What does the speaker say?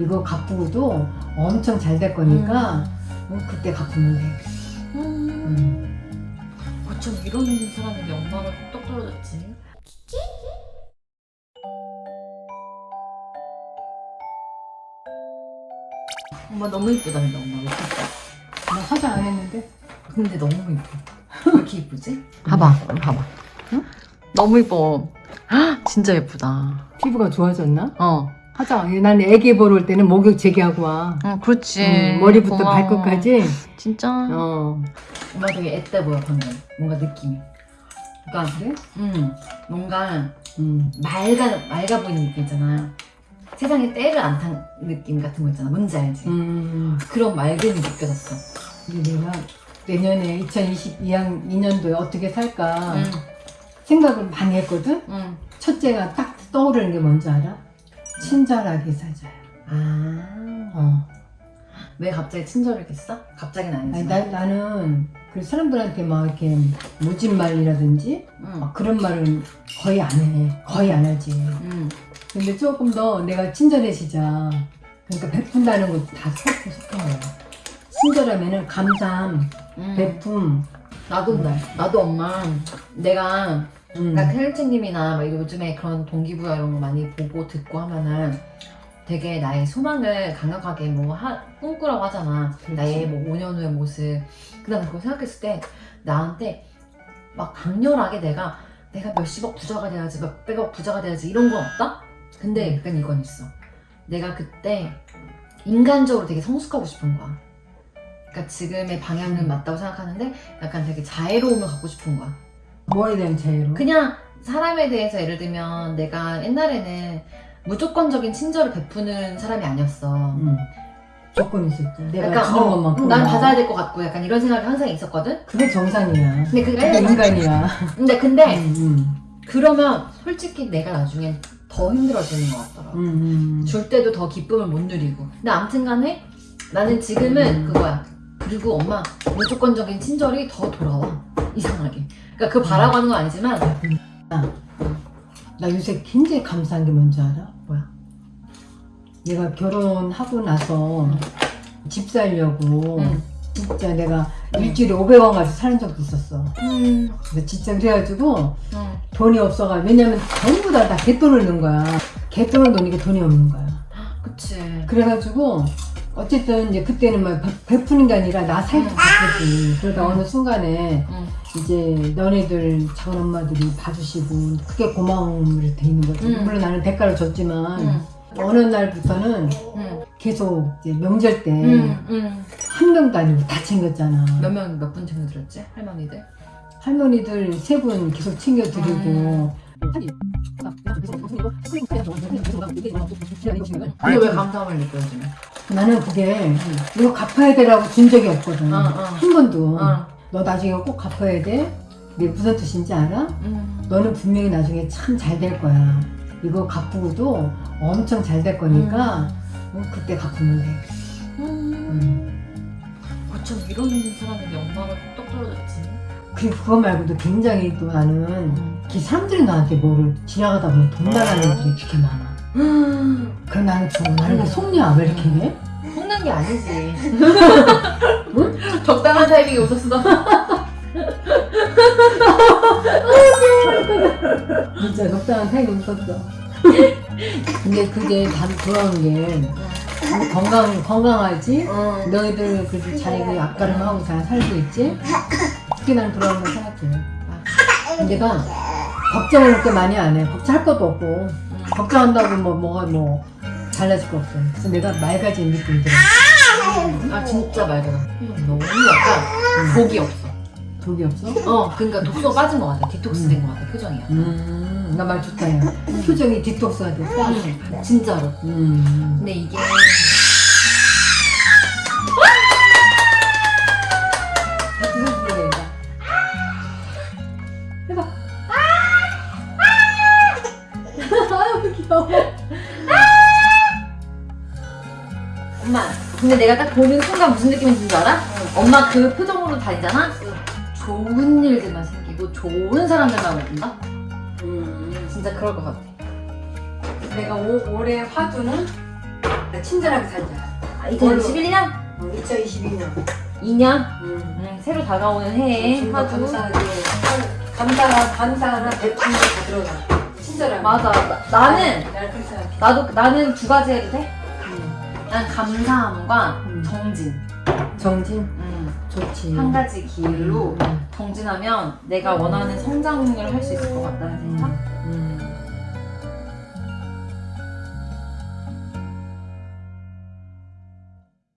이거 갚고도 엄청 잘 될 거니까 어, 그때 갚으면 돼. 음. 음. 어쩜 이런 사람에게 엄마가 똑 떨어졌지? 엄마 너무 이쁘다 근데 엄마 왜 이쁘다 나 화장 안 했는데. 근데 너무 이뻐 왜 이렇게 이쁘지? 봐봐 봐봐 너무 이뻐 헉, 진짜 예쁘다 피부가 좋아졌나? 어, 화장. 난 애기 보러 올 때는 목욕 제기하고 와. 어 그렇지 음, 머리부터 고마워. 발끝까지. 진짜 어. 엄마 되게 앳돼 보여 방금 뭔가 느낌이 그러니까 그래? 음 뭔가 음. 맑아 맑아 보이는 느낌 있잖아 세상에 때를 안 탄 느낌 같은 거 있잖아 뭔지 알지? 음. 그런 맑음이 느껴졌어 근데 내가 내년에 2022년 2년도에 어떻게 살까 응, 생각을 많이 했거든. 응. 첫째가 딱 떠오르는 게 뭔지 알아? 친절하게 살자야. 아, 어. 왜 갑자기 친절했겠어? 갑자기는 아니, 아니지만 나, 나는 그 사람들한테 막 이렇게 모진 말이라든지 응, 막 그런 말은 거의 안 해. 거의 안 하지. 응. 근데 조금 더 내가 친절해지자. 그러니까 베푼다는 것도 다 속한 거야. 친절하면은 감사함, 응. 베품. 나도 근데 나도 엄마 내가 음. 그러니까 막 요즘에 그런 동기부여 이런 거 많이 보고 듣고 하면은 되게 나의 소망을 강력하게 뭐 하, 꿈꾸라고 하잖아. 그렇지. 나의 뭐 5년 후의 모습. 그 다음에 그거 생각했을 때 나한테 막 강렬하게 내가 내가 몇십억 부자가 돼야지 몇백억 부자가 돼야지 이런 건 없다? 근데 음. 약간 이건 있어. 내가 그때 인간적으로 되게 성숙하고 싶은 거야. 그러니까 지금의 방향은 음. 맞다고 생각하는데 약간 되게 자애로움을 갖고 싶은 거야. 뭐에 대한 자유로? 그냥 사람에 대해서 예를 들면 내가 옛날에는 무조건적인 친절을 베푸는 사람이 아니었어. 음. 조건이 있었지. 내가 약간 주는 어, 것만큼. 난 받아야 될 것 같고 약간 이런 생각이 항상 있었거든. 그게 정상이야. 근데 그게 인간이야. 근데 근데 음, 음. 그러면 솔직히 내가 나중엔 더 힘들어지는 것 같더라고. 음, 음. 줄 때도 더 기쁨을 못 누리고. 근데 아무튼 간에 나는 지금은 음. 그거야. 그리고 엄마 무조건적인 친절이 더 돌아와 이상하게. 그러니까 그 바라고 하는 건 아니지만 나 요새 굉장히 감사한 게 뭔지 알아? 뭐야? 내가 결혼하고 나서 집 살려고 응. 진짜 내가 응. 일주일에 500원 가지고 사는 적도 있었어. 음. 근데 진짜 그래가지고 응. 돈이 없어가 왜냐면 전부 다 다 개돈을 넣은 거야. 개돈을 넣으니까 돈이 없는 거야. 그치. 그래가지고 어쨌든 이제 그때는 막 베- 베푸는 게 아니라 나 살기 응. 바쁘지. 그러다 응. 어느 순간에 응. 이제 너네들 작은 엄마들이 봐주시고 크게 고마움을 돼 있는 거지. 응. 물론 나는 대가를 줬지만 응. 어느 날부터는 응. 계속 이제 명절 때 한. 명도 아니고 다 챙겼잖아. 몇 명, 몇 분 챙겨드렸지? 할머니들? 할머니들 세 분 계속 챙겨드리고. 음. 근데 왜 감사함을 느껴, 요즘에? 나는 그게 이거 갚아야 되라고 준 적이 없거든. 어, 어. 한 번도. 어. 너 나중에 꼭 갚아야 돼. 이게 무슨 뜻인지 알아? 음. 너는 분명히 나중에 참 잘 될 거야. 이거 갚고도 엄청 잘 될 거니까 어, 그때 갚으면 돼. 음. 어쩜 이런 사람에게 엄마가 똑 떨어졌지? 그리고 그거 말고도 굉장히 또 나는 음. 그 사람들이 나한테 뭐를 지나가다 보면 돈 나가는 애들이 그렇게 많아. 그럼 나는. 나는 왜 속냐? 왜 이렇게 해? 속는 게 아니지. 적당한 타이밍에 웃었어. 진짜 적당한 타이밍 웃었어. 근데 그게 다 돌아오는 게 건강, 건강하지? 어. 너희들 그래도 잘그 앞가름 하고 잘 살고 있지? 그게 나는 돌아오는 거 생각해. 내가 걱정을 그렇게 많이 안 해. 걱정할 것도 없고. 음. 걱정한다고 뭐, 뭐가 뭐, 달라질 거 없어. 그래서 내가 맑아진 느낌이 들어. 아 진짜 맑아. 너무 약간 복이 없어. 독이 없어? 어, 그러니까 독소 빠진 것 같아. 디톡스 된 것 같아. 표정이야. 음, 나 말 좋다, 야. 표정이 디톡스가 됐다. 음, 진짜로. 음. 근데 이게 엄마. 근데 내가 딱 보는 순간 무슨 줄 알아? 엄마 그 표정으로 다니잖아. 좋은 일들만 생기고 좋은 사람들만 만난다. 음. 진짜 그럴 것 같아. 내가 오, 올해 화두는 친절하게 살자. 아, 2021년? 2022년. 2년? 음. 음, 새로 다가오는 해에 화두. 감사하게 감사가 감사하나 다 들어가. 친절하게. 맞아. 나, 생각해. 나도 나는 두 가지 해도 돼? 음. 난 감사함과 음. 정진. 정진 음, 좋지. 한 가지 길로 음. 정진하면 내가 원하는 성장을 할 수 있을 것 같다는 생각. 음.